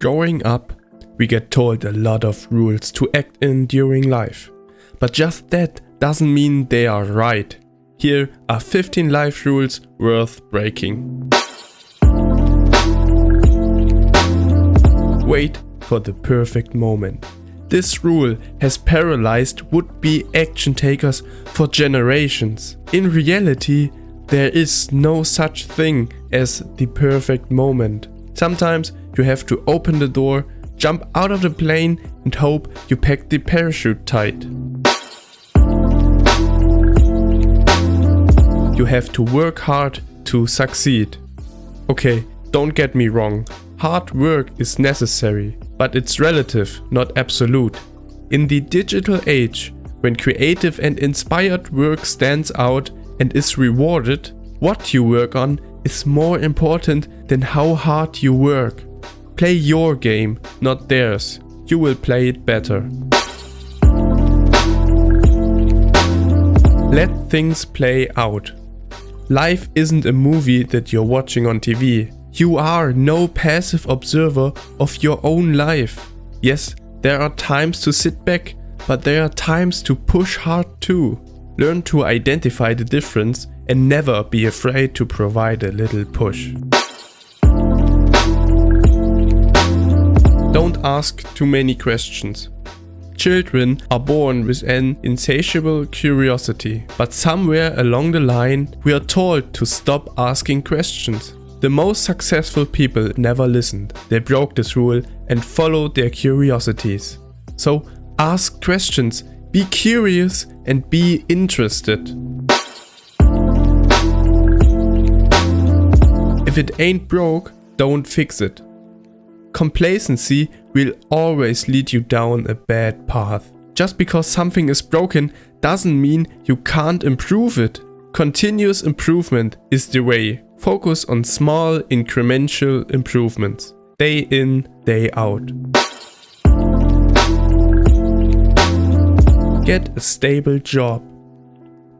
Growing up, we get told a lot of rules to act in during life. But just that doesn't mean they are right. Here are 15 life rules worth breaking. Wait for the perfect moment. This rule has paralyzed would-be action takers for generations. In reality, there is no such thing as the perfect moment. Sometimes you have to open the door, jump out of the plane and hope you pack the parachute tight. You have to work hard to succeed. Okay, don't get me wrong, hard work is necessary, but it's relative, not absolute. In the digital age, when creative and inspired work stands out and is rewarded, what you work on is more important than how hard you work. Play your game, not theirs. You will play it better. Let things play out. Life isn't a movie that you're watching on TV. You are no passive observer of your own life. Yes, there are times to sit back, but there are times to push hard too. Learn to identify the difference and never be afraid to provide a little push. Don't ask too many questions. Children are born with an insatiable curiosity, but somewhere along the line we are told to stop asking questions. The most successful people never listened. They broke this rule and followed their curiosities. So ask questions, be curious and be interested. If it ain't broke, don't fix it. Complacency will always lead you down a bad path. Just because something is broken doesn't mean you can't improve it. Continuous improvement is the way. Focus on small incremental improvements. Day in, day out. Get a stable job.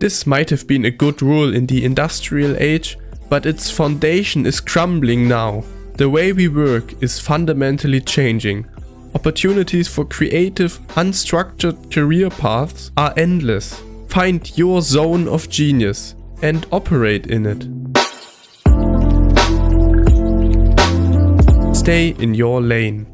This might have been a good rule in the industrial age, but its foundation is crumbling now. The way we work is fundamentally changing. Opportunities for creative, unstructured career paths are endless. Find your zone of genius and operate in it. Stay in your lane.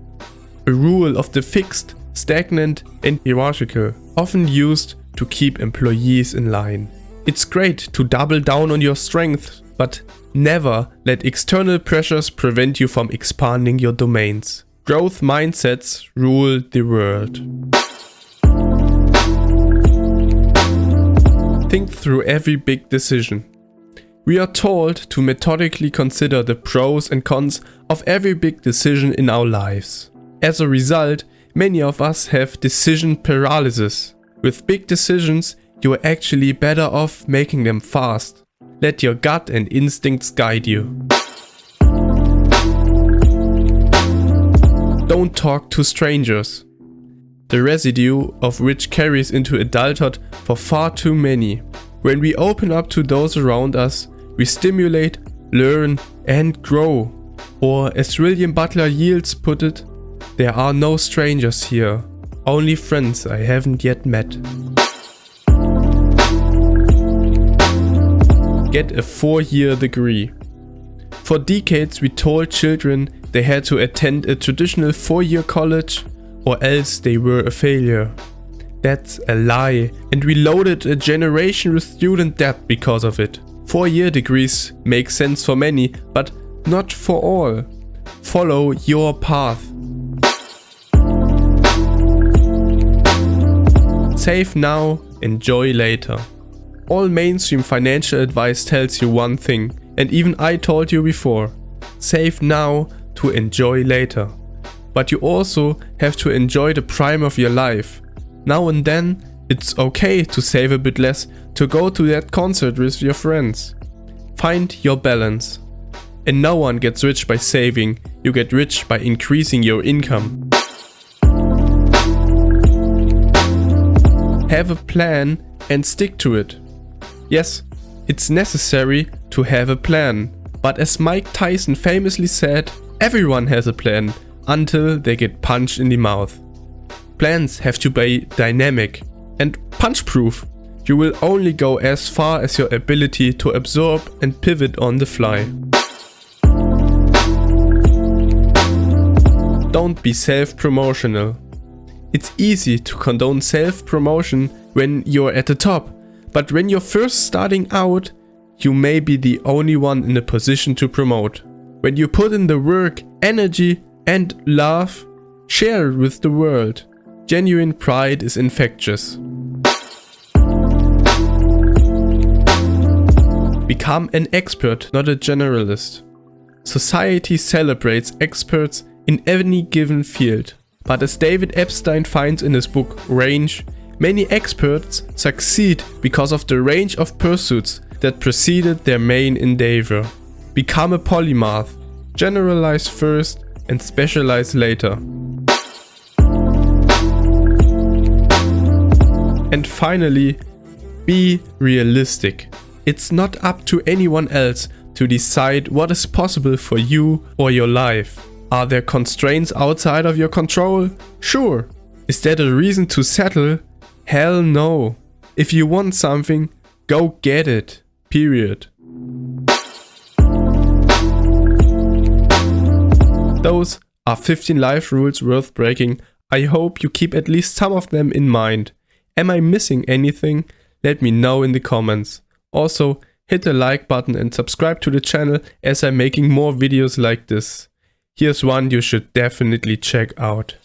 A rule of the fixed, stagnant and hierarchical, often used to keep employees in line. It's great to double down on your strengths, but never let external pressures prevent you from expanding your domains. Growth mindsets rule the world. Think through every big decision. We are told to methodically consider the pros and cons of every big decision in our lives. As a result, many of us have decision paralysis. With big decisions, you are actually better off making them fast. Let your gut and instincts guide you. Don't talk to strangers. The residue of which carries into adulthood for far too many. When we open up to those around us, we stimulate, learn and grow. Or as William Butler Yeats put it, there are no strangers here, only friends I haven't yet met. Get a four-year degree. For decades we told children they had to attend a traditional four-year college or else they were a failure. That's a lie and we loaded a generation with student debt because of it. Four-year degrees make sense for many, but not for all. Follow your path. Save now, enjoy later. All mainstream financial advice tells you one thing, and even I told you before. Save now to enjoy later. But you also have to enjoy the prime of your life. Now and then, it's okay to save a bit less to go to that concert with your friends. Find your balance. And no one gets rich by saving, you get rich by increasing your income. Have a plan and stick to it. Yes, it's necessary to have a plan. But as Mike Tyson famously said, everyone has a plan, until they get punched in the mouth. Plans have to be dynamic and punch-proof. You will only go as far as your ability to absorb and pivot on the fly. Don't be self-promotional. It's easy to condone self-promotion when you're at the top, but when you're first starting out, you may be the only one in a position to promote. When you put in the work, energy and love, share it with the world. Genuine pride is infectious. Become an expert, not a generalist. Society celebrates experts in any given field. But as David Epstein finds in his book Range, many experts succeed because of the range of pursuits that preceded their main endeavor. Become a polymath, generalize first and specialize later. And finally, be realistic. It's not up to anyone else to decide what is possible for you or your life. Are there constraints outside of your control? Sure. Is that a reason to settle? Hell no. If you want something, go get it. Period. Those are 15 life rules worth breaking. I hope you keep at least some of them in mind. Am I missing anything? Let me know in the comments. Also, hit the like button and subscribe to the channel as I'm making more videos like this. Here's one you should definitely check out.